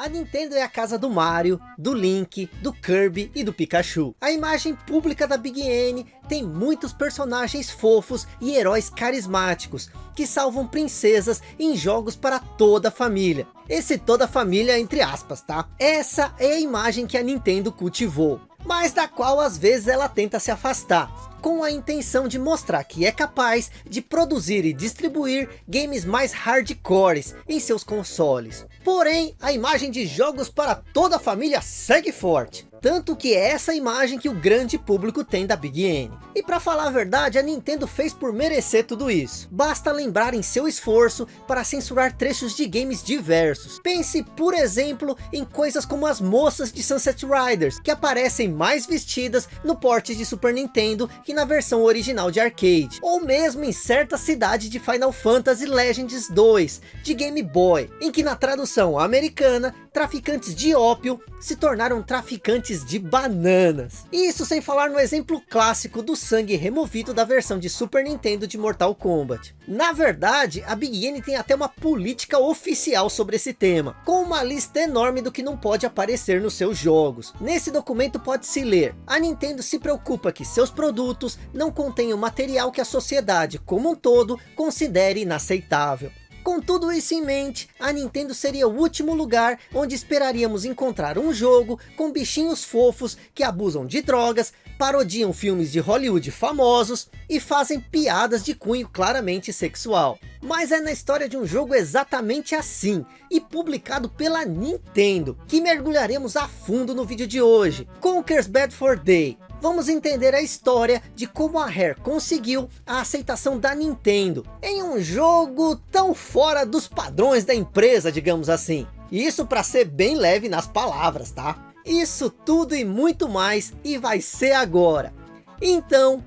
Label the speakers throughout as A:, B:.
A: A Nintendo é a casa do Mario, do Link, do Kirby e do Pikachu. A imagem pública da Big N tem muitos personagens fofos e heróis carismáticos, que salvam princesas em jogos para toda a família. Esse toda a família entre aspas, tá? Essa é a imagem que a Nintendo cultivou, mas da qual às vezes ela tenta se afastar com a intenção de mostrar que é capaz de produzir e distribuir games mais hardcores em seus consoles. Porém, a imagem de jogos para toda a família segue forte. Tanto que é essa imagem que o grande público tem da Big N. E para falar a verdade, a Nintendo fez por merecer tudo isso. Basta lembrar em seu esforço para censurar trechos de games diversos. Pense, por exemplo, em coisas como as moças de Sunset Riders, que aparecem mais vestidas no porte de Super Nintendo que na versão original de arcade. Ou mesmo em certa cidade de Final Fantasy Legends 2, de Game Boy, em que na tradução americana, traficantes de ópio se tornaram traficantes de bananas. Isso sem falar no exemplo clássico do sangue removido da versão de Super Nintendo de Mortal Kombat. Na verdade, a Big N tem até uma política oficial sobre esse tema, com uma lista enorme do que não pode aparecer nos seus jogos. Nesse documento pode-se ler, a Nintendo se preocupa que seus produtos não contenham material que a sociedade como um todo considere inaceitável. Com tudo isso em mente, a Nintendo seria o último lugar onde esperaríamos encontrar um jogo com bichinhos fofos que abusam de drogas, parodiam filmes de Hollywood famosos e fazem piadas de cunho claramente sexual. Mas é na história de um jogo exatamente assim, e publicado pela Nintendo, que mergulharemos a fundo no vídeo de hoje. Conker's Bad for Day, vamos entender a história de como a Rare conseguiu a aceitação da Nintendo em um jogo tão fora dos padrões da empresa, digamos assim. Isso para ser bem leve nas palavras, tá? Isso tudo e muito mais e vai ser agora. Então,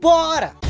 A: bora!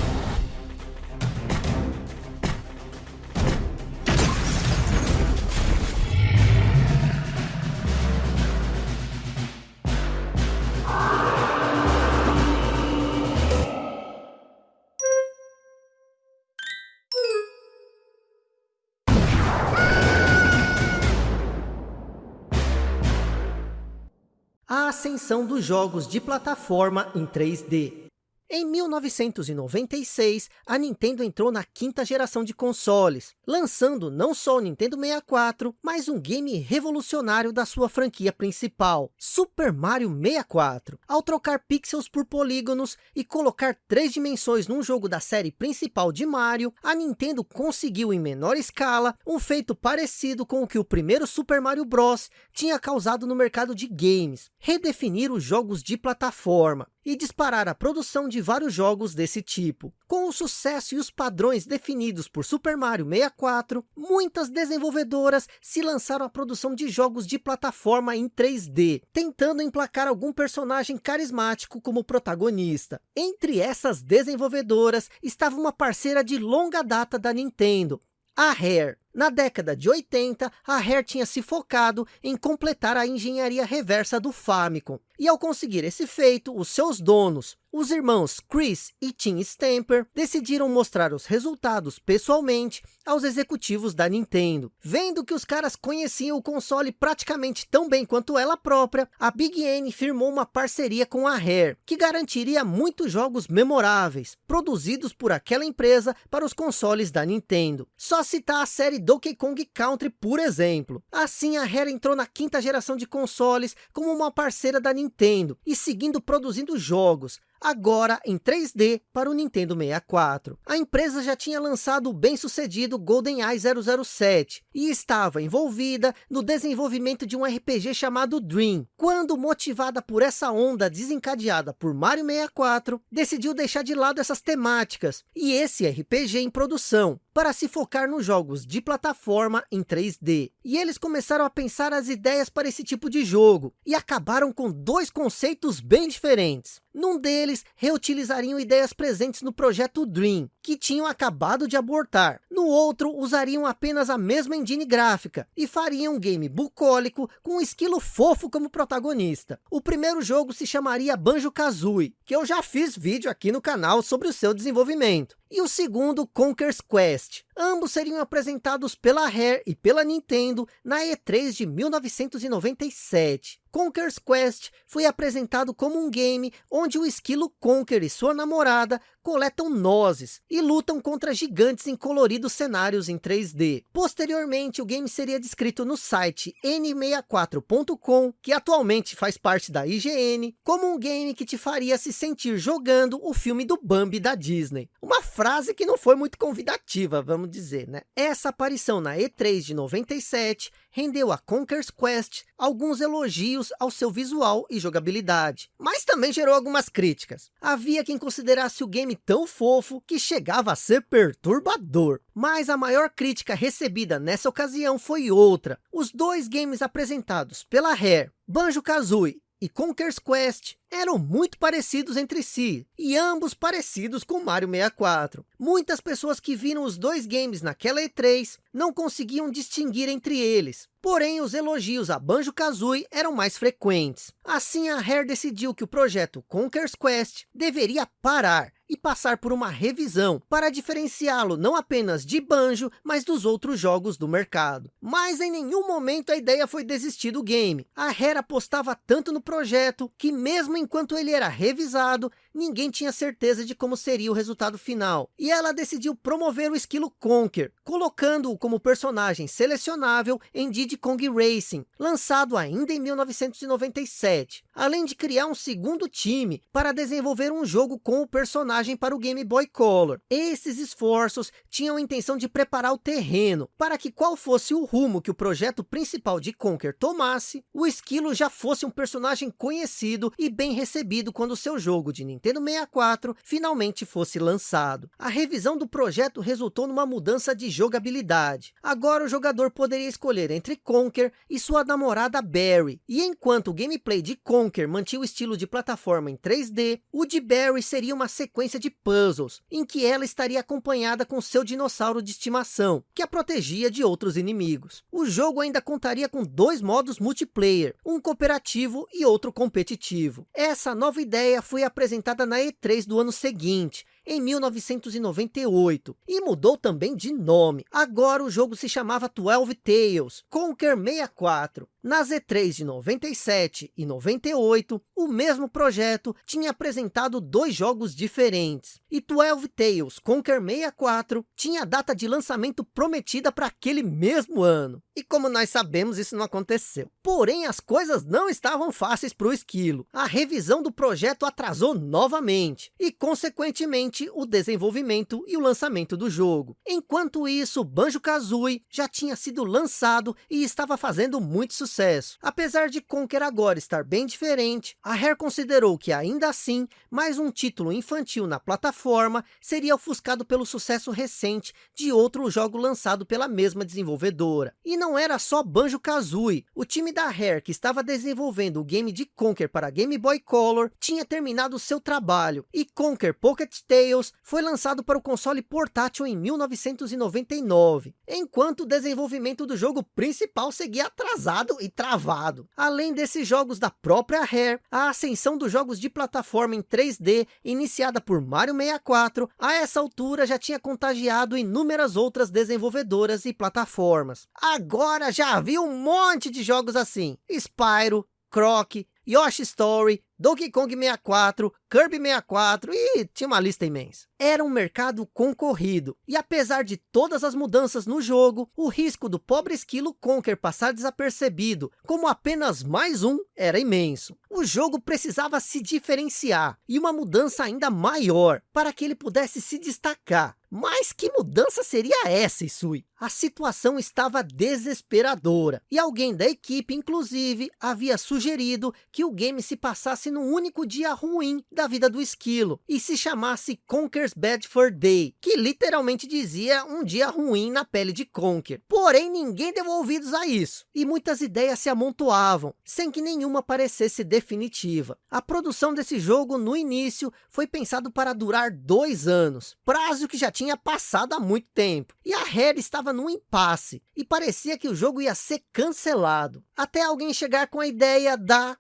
A: Ascensão dos jogos de plataforma em 3D. Em 1996, a Nintendo entrou na quinta geração de consoles, lançando não só o Nintendo 64, mas um game revolucionário da sua franquia principal, Super Mario 64. Ao trocar pixels por polígonos e colocar três dimensões num jogo da série principal de Mario, a Nintendo conseguiu em menor escala um feito parecido com o que o primeiro Super Mario Bros. tinha causado no mercado de games, redefinir os jogos de plataforma e disparar a produção de vários jogos desse tipo. Com o sucesso e os padrões definidos por Super Mario 64, muitas desenvolvedoras se lançaram à produção de jogos de plataforma em 3D, tentando emplacar algum personagem carismático como protagonista. Entre essas desenvolvedoras estava uma parceira de longa data da Nintendo, a Rare. Na década de 80, a Rare tinha se focado em completar a engenharia reversa do Famicom. E ao conseguir esse feito, os seus donos, os irmãos Chris e Tim Stamper, decidiram mostrar os resultados pessoalmente aos executivos da Nintendo. Vendo que os caras conheciam o console praticamente tão bem quanto ela própria, a Big N firmou uma parceria com a Rare, que garantiria muitos jogos memoráveis, produzidos por aquela empresa para os consoles da Nintendo. Só citar a série Donkey Kong Country, por exemplo. Assim, a Rare entrou na quinta geração de consoles como uma parceira da Nintendo e seguindo produzindo jogos, agora em 3D para o Nintendo 64. A empresa já tinha lançado o bem-sucedido GoldenEye 007 e estava envolvida no desenvolvimento de um RPG chamado Dream, quando motivada por essa onda desencadeada por Mario 64, decidiu deixar de lado essas temáticas e esse RPG em produção, para se focar nos jogos de plataforma em 3D. E eles começaram a pensar as ideias para esse tipo de jogo, e acabaram com dois conceitos bem diferentes. Num deles, reutilizariam ideias presentes no projeto Dream, que tinham acabado de abortar. No outro, usariam apenas a mesma engine gráfica, e fariam um game bucólico com um esquilo fofo como protagonista. O primeiro jogo se chamaria Banjo-Kazooie, que eu já fiz vídeo aqui no canal sobre o seu desenvolvimento. E o segundo Conker's Quest. Ambos seriam apresentados pela Rare e pela Nintendo na E3 de 1997. Conker's Quest foi apresentado como um game onde o esquilo Conker e sua namorada coletam nozes e lutam contra gigantes em coloridos cenários em 3D. Posteriormente, o game seria descrito no site n64.com, que atualmente faz parte da IGN, como um game que te faria se sentir jogando o filme do Bambi da Disney. Uma frase que não foi muito convidativa, vamos dizer, né? Essa aparição na E3 de 97 rendeu a Conker's Quest alguns elogios ao seu visual e jogabilidade, mas também gerou algumas críticas. Havia quem considerasse o game tão fofo que chegava a ser perturbador. Mas a maior crítica recebida nessa ocasião foi outra. Os dois games apresentados pela Rare, Banjo-Kazooie e Conker's Quest eram muito parecidos entre si, e ambos parecidos com Mario 64. Muitas pessoas que viram os dois games naquela E3 não conseguiam distinguir entre eles, porém os elogios a Banjo-Kazooie eram mais frequentes. Assim a Rare decidiu que o projeto Conker's Quest deveria parar e passar por uma revisão para diferenciá-lo não apenas de Banjo, mas dos outros jogos do mercado. Mas em nenhum momento a ideia foi desistir do game. A Rare apostava tanto no projeto que mesmo enquanto ele era revisado, ninguém tinha certeza de como seria o resultado final. E ela decidiu promover o esquilo Conker, colocando-o como personagem selecionável em Diddy Kong Racing, lançado ainda em 1997. Além de criar um segundo time para desenvolver um jogo com o personagem para o Game Boy Color. Esses esforços tinham a intenção de preparar o terreno para que qual fosse o rumo que o projeto principal de Conker tomasse, o esquilo já fosse um personagem conhecido e bem bem recebido quando seu jogo de Nintendo 64 finalmente fosse lançado. A revisão do projeto resultou numa mudança de jogabilidade. Agora o jogador poderia escolher entre Conker e sua namorada Barry. E enquanto o gameplay de Conker mantinha o estilo de plataforma em 3D, o de Barry seria uma sequência de puzzles, em que ela estaria acompanhada com seu dinossauro de estimação, que a protegia de outros inimigos. O jogo ainda contaria com dois modos multiplayer, um cooperativo e outro competitivo. Essa nova ideia foi apresentada na E3 do ano seguinte, em 1998, e mudou também de nome. Agora o jogo se chamava 12 Tales, Conquer 64. Na Z3 de 97 e 98, o mesmo projeto tinha apresentado dois jogos diferentes. E 12 Tales Conquer 64 tinha a data de lançamento prometida para aquele mesmo ano. E como nós sabemos, isso não aconteceu. Porém, as coisas não estavam fáceis para o Esquilo. A revisão do projeto atrasou novamente. E, consequentemente, o desenvolvimento e o lançamento do jogo. Enquanto isso, Banjo-Kazooie já tinha sido lançado e estava fazendo muito sucesso. Apesar de Conker agora estar bem diferente, a Rare considerou que ainda assim, mais um título infantil na plataforma seria ofuscado pelo sucesso recente de outro jogo lançado pela mesma desenvolvedora. E não era só Banjo-Kazooie, o time da Rare que estava desenvolvendo o game de Conker para Game Boy Color tinha terminado seu trabalho, e Conker Pocket Tales foi lançado para o console portátil em 1999, enquanto o desenvolvimento do jogo principal seguia atrasado e travado. Além desses jogos da própria Rare, a ascensão dos jogos de plataforma em 3D, iniciada por Mario 64, a essa altura já tinha contagiado inúmeras outras desenvolvedoras e plataformas. Agora já havia um monte de jogos assim, Spyro, Croc, Yoshi Story, Donkey Kong 64, Kirby 64 e tinha uma lista imensa. Era um mercado concorrido, e apesar de todas as mudanças no jogo, o risco do pobre esquilo Conker passar desapercebido como apenas mais um era imenso. O jogo precisava se diferenciar, e uma mudança ainda maior, para que ele pudesse se destacar. Mas que mudança seria essa, Isui? A situação estava desesperadora, e alguém da equipe, inclusive, havia sugerido que o game se passasse num único dia ruim da vida do esquilo e se chamasse Conker's Bad Day, que literalmente dizia um dia ruim na pele de Conker. Porém, ninguém deu ouvidos a isso e muitas ideias se amontoavam, sem que nenhuma parecesse definitiva. A produção desse jogo no início foi pensado para durar dois anos, prazo que já tinha passado há muito tempo. E a Rare estava num impasse e parecia que o jogo ia ser cancelado, até alguém chegar com a ideia da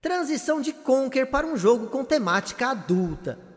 A: Transição de Conker para um jogo com temática adulta.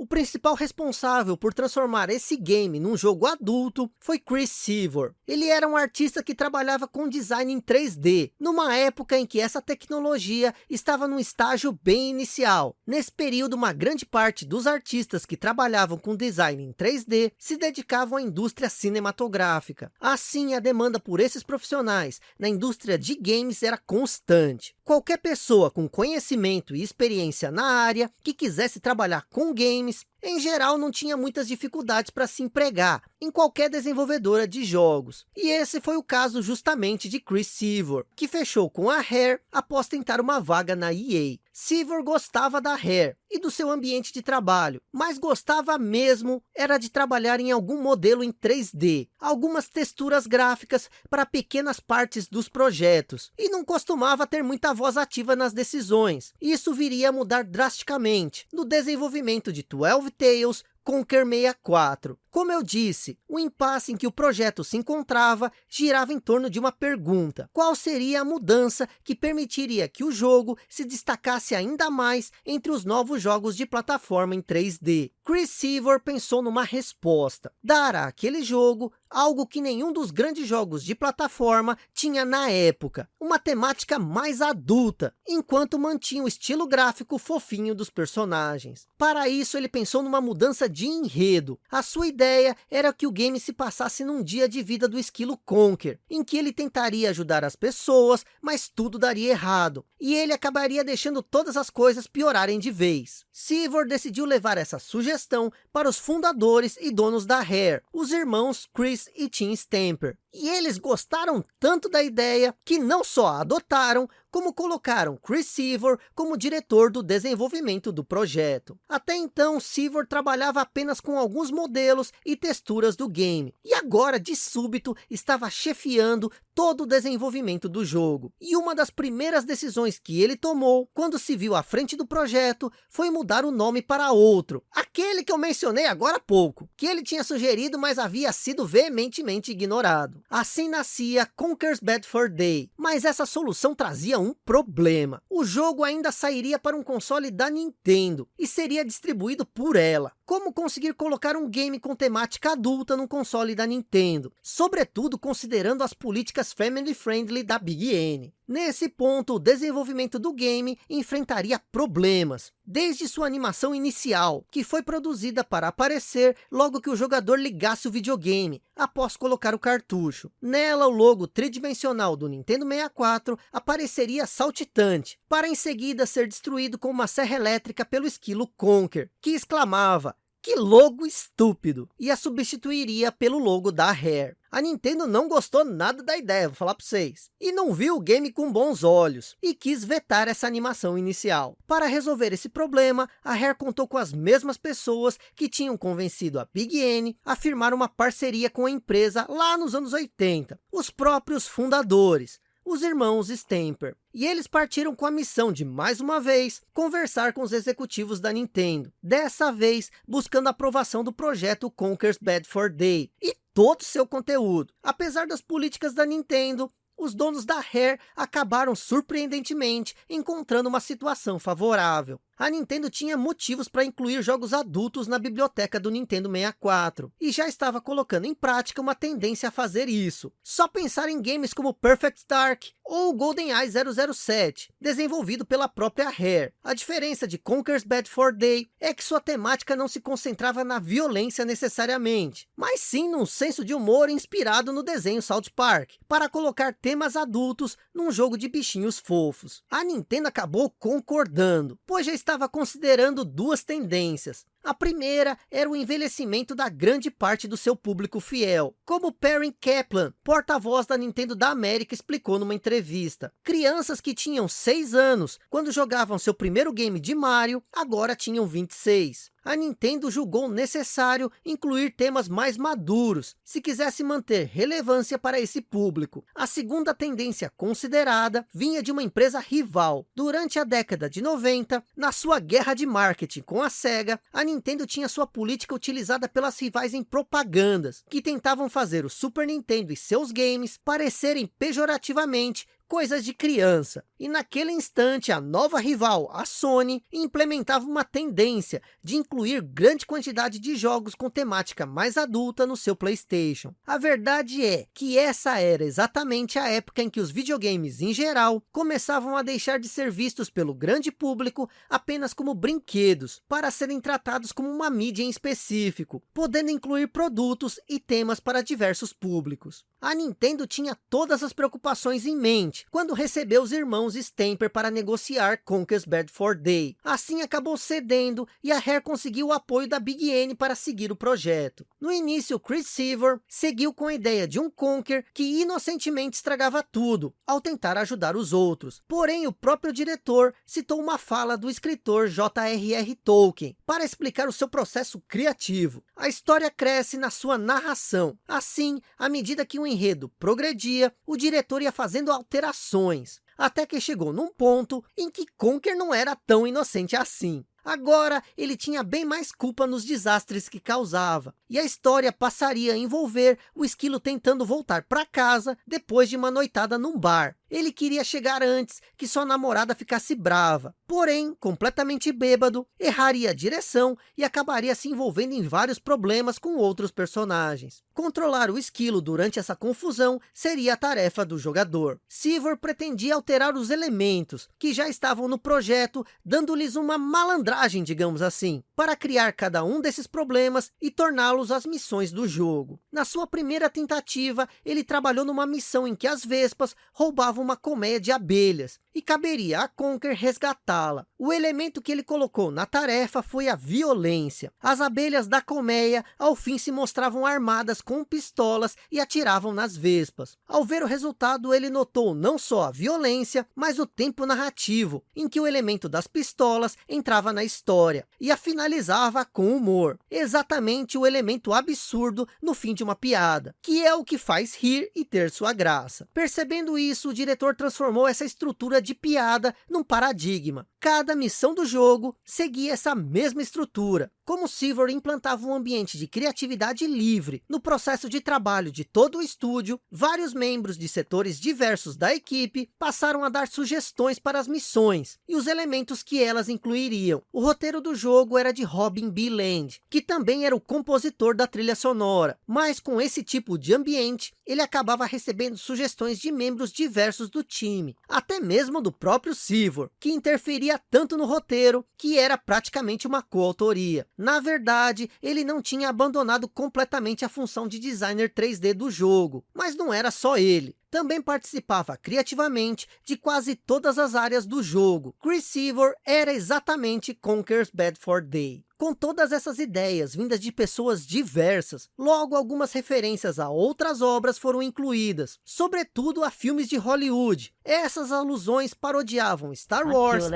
A: O principal responsável por transformar esse game num jogo adulto foi Chris Seavor. Ele era um artista que trabalhava com design em 3D, numa época em que essa tecnologia estava num estágio bem inicial. Nesse período, uma grande parte dos artistas que trabalhavam com design em 3D se dedicavam à indústria cinematográfica. Assim, a demanda por esses profissionais na indústria de games era constante. Qualquer pessoa com conhecimento e experiência na área que quisesse trabalhar com games em geral não tinha muitas dificuldades para se empregar em qualquer desenvolvedora de jogos. E esse foi o caso justamente de Chris Seavor, que fechou com a Rare após tentar uma vaga na EA. Seavor gostava da Rare e do seu ambiente de trabalho, mas gostava mesmo era de trabalhar em algum modelo em 3D, algumas texturas gráficas para pequenas partes dos projetos, e não costumava ter muita voz ativa nas decisões. Isso viria a mudar drasticamente no desenvolvimento de 12 Tales Conquer 64. Como eu disse, o impasse em que o projeto se encontrava girava em torno de uma pergunta. Qual seria a mudança que permitiria que o jogo se destacasse ainda mais entre os novos jogos de plataforma em 3D? Chris Seavor pensou numa resposta. Dar àquele jogo algo que nenhum dos grandes jogos de plataforma tinha na época. Uma temática mais adulta, enquanto mantinha o estilo gráfico fofinho dos personagens. Para isso, ele pensou numa mudança de enredo. A sua ideia era que o game se passasse num dia de vida do esquilo Conker, em que ele tentaria ajudar as pessoas, mas tudo daria errado. E ele acabaria deixando todas as coisas piorarem de vez. Sivor decidiu levar essa sugestão para os fundadores e donos da Rare, os irmãos Chris e Tim Stamper. E eles gostaram tanto da ideia que não só a adotaram, como colocaram Chris Seavor como diretor do desenvolvimento do projeto. Até então, Seavor trabalhava apenas com alguns modelos e texturas do game, e agora, de súbito, estava chefiando todo o desenvolvimento do jogo. E uma das primeiras decisões que ele tomou, quando se viu à frente do projeto, foi mudar o nome para outro, aquele que eu mencionei agora há pouco, que ele tinha sugerido, mas havia sido veementemente ignorado. Assim nascia Conker's Bad for Day, mas essa solução trazia um problema. O jogo ainda sairia para um console da Nintendo e seria distribuído por ela. Como conseguir colocar um game com temática adulta no console da Nintendo? Sobretudo considerando as políticas family friendly da Big N. Nesse ponto, o desenvolvimento do game enfrentaria problemas, desde sua animação inicial, que foi produzida para aparecer logo que o jogador ligasse o videogame, após colocar o cartucho. Nela, o logo tridimensional do Nintendo 64 apareceria saltitante, para em seguida ser destruído com uma serra elétrica pelo esquilo Conker, que exclamava, que logo estúpido! E a substituiria pelo logo da Rare. A Nintendo não gostou nada da ideia, vou falar para vocês. E não viu o game com bons olhos. E quis vetar essa animação inicial. Para resolver esse problema, a Rare contou com as mesmas pessoas que tinham convencido a Big N a firmar uma parceria com a empresa lá nos anos 80. Os próprios fundadores os irmãos Stamper. E eles partiram com a missão de, mais uma vez, conversar com os executivos da Nintendo. Dessa vez, buscando a aprovação do projeto Conker's Bad for Day. E todo o seu conteúdo. Apesar das políticas da Nintendo, os donos da Rare acabaram surpreendentemente encontrando uma situação favorável a Nintendo tinha motivos para incluir jogos adultos na biblioteca do Nintendo 64, e já estava colocando em prática uma tendência a fazer isso. Só pensar em games como Perfect Dark ou GoldenEye 007, desenvolvido pela própria Rare. A diferença de Conker's Bad for Day é que sua temática não se concentrava na violência necessariamente, mas sim num senso de humor inspirado no desenho South Park, para colocar temas adultos num jogo de bichinhos fofos. A Nintendo acabou concordando, pois já estava considerando duas tendências. A primeira era o envelhecimento da grande parte do seu público fiel, como Perry Kaplan, porta-voz da Nintendo da América, explicou numa entrevista. Crianças que tinham 6 anos, quando jogavam seu primeiro game de Mario, agora tinham 26 a Nintendo julgou necessário incluir temas mais maduros, se quisesse manter relevância para esse público. A segunda tendência considerada vinha de uma empresa rival. Durante a década de 90, na sua guerra de marketing com a SEGA, a Nintendo tinha sua política utilizada pelas rivais em propagandas, que tentavam fazer o Super Nintendo e seus games parecerem pejorativamente coisas de criança. E naquele instante, a nova rival, a Sony, implementava uma tendência de incluir grande quantidade de jogos com temática mais adulta no seu Playstation. A verdade é que essa era exatamente a época em que os videogames em geral começavam a deixar de ser vistos pelo grande público apenas como brinquedos, para serem tratados como uma mídia em específico, podendo incluir produtos e temas para diversos públicos. A Nintendo tinha todas as preocupações em mente, quando recebeu os irmãos Stamper para negociar Conker's Bad for Day. Assim acabou cedendo, e a Rare conseguiu o apoio da Big N para seguir o projeto. No início, Chris Seaver seguiu com a ideia de um Conker que inocentemente estragava tudo, ao tentar ajudar os outros. Porém, o próprio diretor citou uma fala do escritor J.R.R. Tolkien, para explicar o seu processo criativo. A história cresce na sua narração. Assim, à medida que o enredo progredia, o diretor ia fazendo alterações, até que chegou num ponto em que Conker não era tão inocente assim. Agora, ele tinha bem mais culpa nos desastres que causava. E a história passaria a envolver o esquilo tentando voltar para casa depois de uma noitada num bar. Ele queria chegar antes que sua namorada ficasse brava. Porém, completamente bêbado, erraria a direção e acabaria se envolvendo em vários problemas com outros personagens. Controlar o esquilo durante essa confusão seria a tarefa do jogador. Sivor pretendia alterar os elementos que já estavam no projeto, dando-lhes uma malandragem, digamos assim, para criar cada um desses problemas e torná-los as missões do jogo. Na sua primeira tentativa, ele trabalhou numa missão em que as vespas roubavam uma colmeia de abelhas, e caberia a Conker resgatá-la. O elemento que ele colocou na tarefa foi a violência. As abelhas da colmeia, ao fim, se mostravam armadas com pistolas e atiravam nas vespas. Ao ver o resultado, ele notou não só a violência, mas o tempo narrativo, em que o elemento das pistolas entrava na história, e a finalizava com humor. Exatamente o elemento absurdo no fim de uma piada, que é o que faz rir e ter sua graça. Percebendo isso, o transformou essa estrutura de piada num paradigma. Cada missão do jogo seguia essa mesma estrutura, como Silver implantava um ambiente de criatividade livre no processo de trabalho de todo o estúdio, vários membros de setores diversos da equipe passaram a dar sugestões para as missões e os elementos que elas incluiriam. O roteiro do jogo era de Robin B. Land, que também era o compositor da trilha sonora, mas com esse tipo de ambiente, ele acabava recebendo sugestões de membros diversos do time, até mesmo do próprio Silver, que interferia tanto no roteiro que era praticamente uma coautoria. Na verdade, ele não tinha abandonado completamente a função de designer 3D do jogo, mas não era só ele. Também participava criativamente de quase todas as áreas do jogo. Chris Seaver era exatamente Conker's Bad for Day. Com todas essas ideias vindas de pessoas diversas, logo algumas referências a outras obras foram incluídas, sobretudo a filmes de Hollywood. Essas alusões parodiavam Star Wars,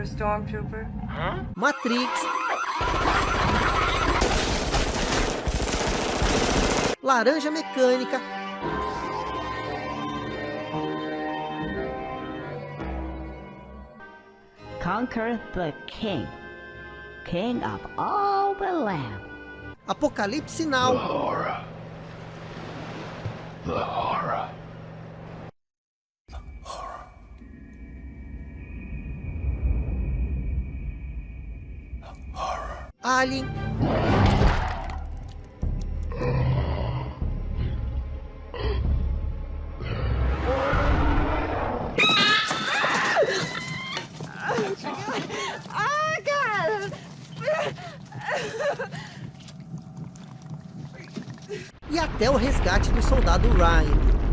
A: a stormtrooper? Huh? Matrix. Laranja Mecânica. Conquer the King. King of all the land. Apocalipse Now. The horror. The horror. Alien. Ryan.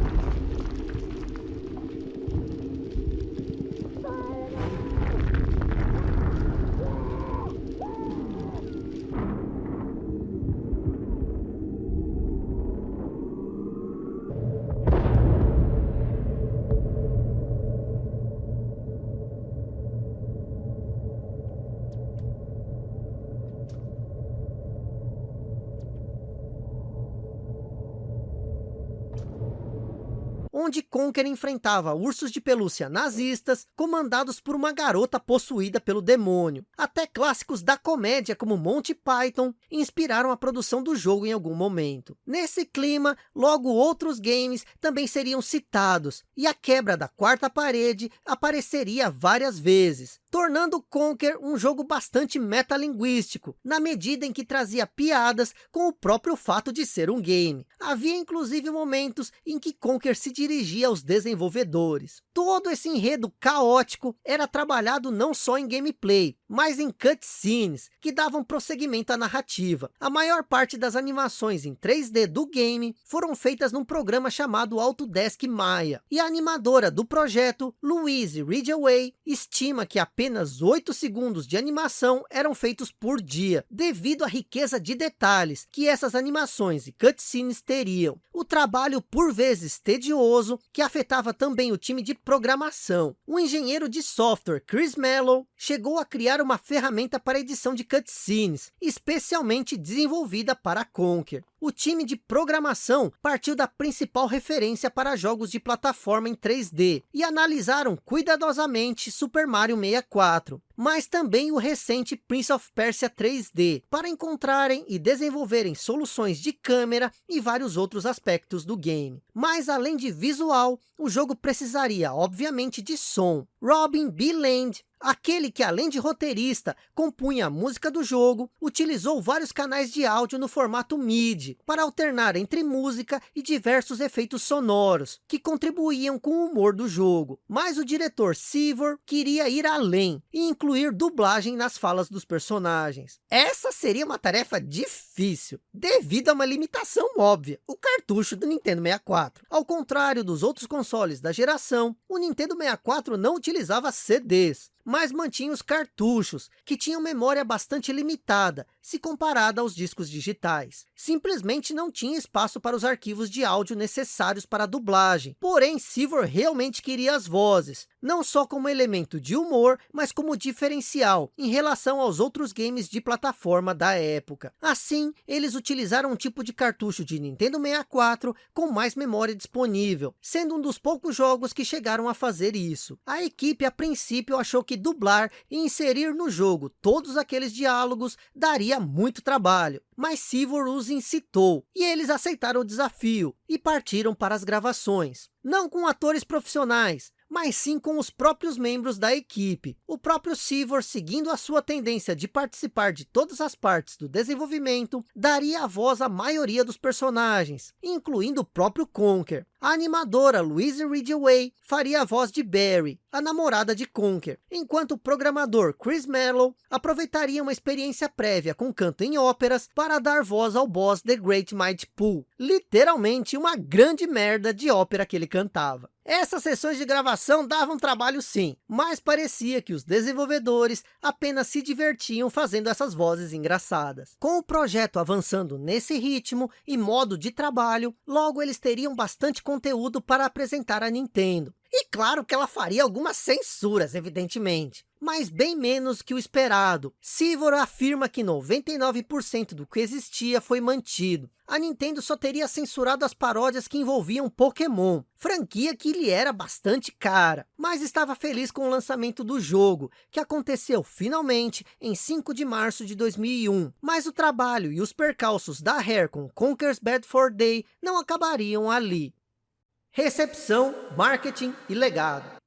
A: Conker enfrentava ursos de pelúcia nazistas, comandados por uma garota possuída pelo demônio. Até clássicos da comédia, como Monty Python, inspiraram a produção do jogo em algum momento. Nesse clima, logo outros games também seriam citados, e a quebra da quarta parede apareceria várias vezes, tornando Conker um jogo bastante metalinguístico, na medida em que trazia piadas com o próprio fato de ser um game. Havia inclusive momentos em que Conker se dirigia aos desenvolvedores. Todo esse enredo caótico era trabalhado não só em gameplay, mas em cutscenes, que davam prosseguimento à narrativa. A maior parte das animações em 3D do game foram feitas num programa chamado Autodesk Maya, e a animadora do projeto, Louise Ridgeway, estima que apenas 8 segundos de animação eram feitos por dia, devido à riqueza de detalhes que essas animações e cutscenes teriam. O trabalho, por vezes tedioso, que afetava também o time de programação. O engenheiro de software Chris Mello chegou a criar uma ferramenta para edição de cutscenes, especialmente desenvolvida para Conker. O time de programação partiu da principal referência para jogos de plataforma em 3D e analisaram cuidadosamente Super Mario 64, mas também o recente Prince of Persia 3D, para encontrarem e desenvolverem soluções de câmera e vários outros aspectos do game. Mas além de visual, o jogo precisaria obviamente de som. Robin B. Land Aquele que, além de roteirista, compunha a música do jogo, utilizou vários canais de áudio no formato MIDI, para alternar entre música e diversos efeitos sonoros, que contribuíam com o humor do jogo. Mas o diretor Sivor queria ir além, e incluir dublagem nas falas dos personagens. Essa seria uma tarefa difícil, devido a uma limitação óbvia, o cartucho do Nintendo 64. Ao contrário dos outros consoles da geração, o Nintendo 64 não utilizava CDs, mas mantinha os cartuchos, que tinham memória bastante limitada, se comparada aos discos digitais. Simplesmente não tinha espaço para os arquivos de áudio necessários para a dublagem. Porém, Sivor realmente queria as vozes, não só como elemento de humor, mas como diferencial em relação aos outros games de plataforma da época. Assim, eles utilizaram um tipo de cartucho de Nintendo 64 com mais memória disponível, sendo um dos poucos jogos que chegaram a fazer isso. A equipe, a princípio, achou que dublar e inserir no jogo todos aqueles diálogos daria muito trabalho, mas Sivor os incitou, e eles aceitaram o desafio, e partiram para as gravações. Não com atores profissionais, mas sim com os próprios membros da equipe. O próprio Sivor, seguindo a sua tendência de participar de todas as partes do desenvolvimento, daria a voz à maioria dos personagens, incluindo o próprio Conker. A animadora Louise Ridgeway faria a voz de Barry, a namorada de Conker, enquanto o programador Chris Mello aproveitaria uma experiência prévia com canto em óperas para dar voz ao boss The Great Mighty Pooh, literalmente uma grande merda de ópera que ele cantava. Essas sessões de gravação davam trabalho sim, mas parecia que os desenvolvedores apenas se divertiam fazendo essas vozes engraçadas. Com o projeto avançando nesse ritmo e modo de trabalho, logo eles teriam bastante conteúdo para apresentar à Nintendo. E claro que ela faria algumas censuras, evidentemente, mas bem menos que o esperado. Sivor afirma que 99% do que existia foi mantido. A Nintendo só teria censurado as paródias que envolviam Pokémon, franquia que lhe era bastante cara, mas estava feliz com o lançamento do jogo, que aconteceu finalmente em 5 de março de 2001. Mas o trabalho e os percalços da Rare com Conker's Bad for Day não acabariam ali. Recepção, marketing e legado.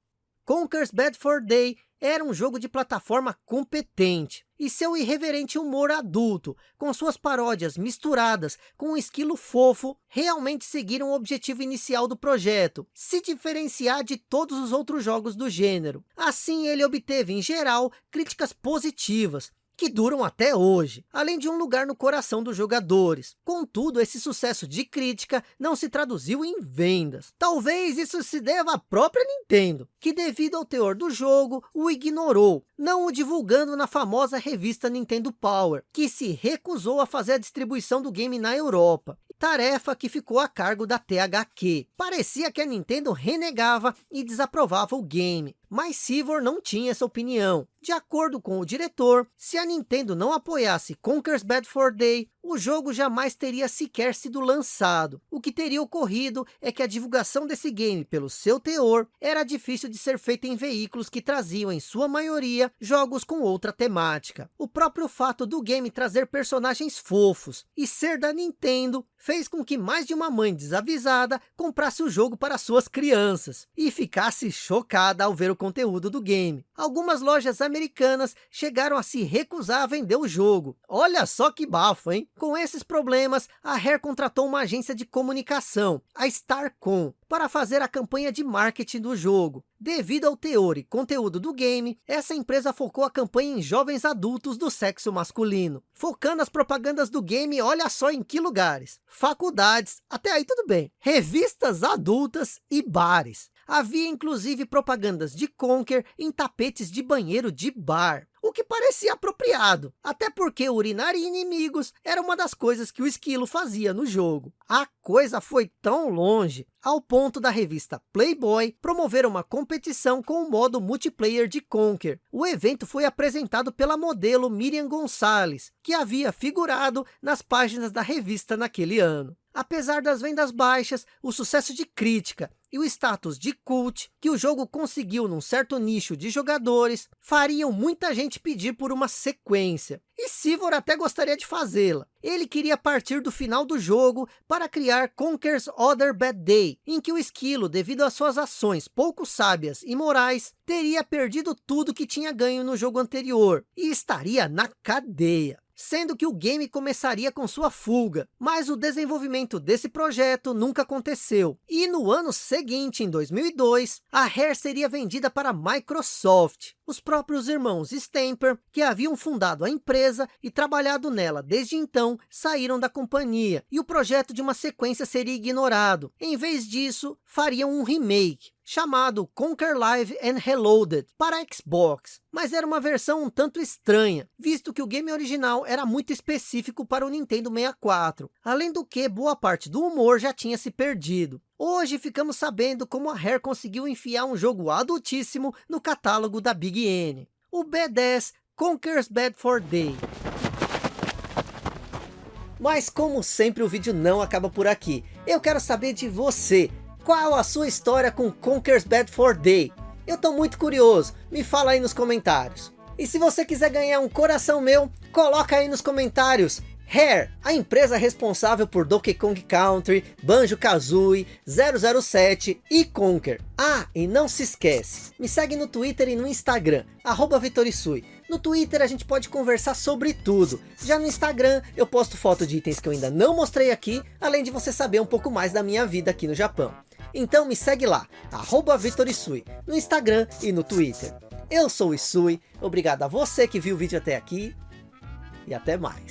A: Conker's Bad for Day era um jogo de plataforma competente, e seu irreverente humor adulto, com suas paródias misturadas com um esquilo fofo, realmente seguiram o objetivo inicial do projeto, se diferenciar de todos os outros jogos do gênero. Assim ele obteve, em geral, críticas positivas, que duram até hoje, além de um lugar no coração dos jogadores. Contudo, esse sucesso de crítica não se traduziu em vendas. Talvez isso se deva à própria Nintendo, que devido ao teor do jogo, o ignorou, não o divulgando na famosa revista Nintendo Power, que se recusou a fazer a distribuição do game na Europa tarefa que ficou a cargo da THQ. Parecia que a Nintendo renegava e desaprovava o game, Mas Sivor não tinha essa opinião. De acordo com o diretor, se a Nintendo não apoiasse Conker's Bad for Day, o jogo jamais teria sequer sido lançado. O que teria ocorrido é que a divulgação desse game, pelo seu teor, era difícil de ser feita em veículos que traziam, em sua maioria, jogos com outra temática. O próprio fato do game trazer personagens fofos e ser da Nintendo, fez com que mais de uma mãe desavisada comprasse o jogo para suas crianças e ficasse chocada ao ver o conteúdo do game. Algumas lojas americanas chegaram a se recusar a vender o jogo. Olha só que bafo, hein? Com esses problemas, a Rare contratou uma agência de comunicação, a Starcom, para fazer a campanha de marketing do jogo. Devido ao teor e conteúdo do game, essa empresa focou a campanha em jovens adultos do sexo masculino. Focando as propagandas do game, olha só em que lugares. Faculdades, até aí tudo bem. Revistas adultas e bares. Havia inclusive propagandas de Conker em tapetes de banheiro de bar o que parecia apropriado, até porque urinar em inimigos era uma das coisas que o esquilo fazia no jogo. A coisa foi tão longe, ao ponto da revista Playboy promover uma competição com o modo multiplayer de Conker. O evento foi apresentado pela modelo Miriam Gonçalves, que havia figurado nas páginas da revista naquele ano. Apesar das vendas baixas, o sucesso de crítica e o status de cult que o jogo conseguiu num certo nicho de jogadores, fariam muita gente pedir por uma sequência. E Sivor até gostaria de fazê-la. Ele queria partir do final do jogo para criar Conker's Other Bad Day, em que o esquilo, devido às suas ações pouco sábias e morais, teria perdido tudo que tinha ganho no jogo anterior e estaria na cadeia sendo que o game começaria com sua fuga, mas o desenvolvimento desse projeto nunca aconteceu. E no ano seguinte, em 2002, a Rare seria vendida para a Microsoft. Os próprios irmãos Stamper, que haviam fundado a empresa e trabalhado nela desde então, saíram da companhia, e o projeto de uma sequência seria ignorado. Em vez disso, fariam um remake chamado Conquer Live and Reloaded para Xbox, mas era uma versão um tanto estranha, visto que o game original era muito específico para o Nintendo 64, além do que boa parte do humor já tinha se perdido. Hoje ficamos sabendo como a Rare conseguiu enfiar um jogo adultíssimo no catálogo da Big N. O B10 Conquers Bad for Day. Mas como sempre o vídeo não acaba por aqui. Eu quero saber de você. Qual a sua história com Conker's Bad for Day? Eu tô muito curioso, me fala aí nos comentários. E se você quiser ganhar um coração meu, coloca aí nos comentários. Rare, a empresa responsável por Donkey Kong Country, Banjo-Kazooie, 007 e Conker. Ah, e não se esquece, me segue no Twitter e no Instagram, arroba Vitorisui. No Twitter a gente pode conversar sobre tudo. Já no Instagram eu posto foto de itens que eu ainda não mostrei aqui, além de você saber um pouco mais da minha vida aqui no Japão. Então me segue lá, arroba Vitorisui, no Instagram e no Twitter. Eu sou o Isui, obrigado a você que viu o vídeo até aqui e até mais.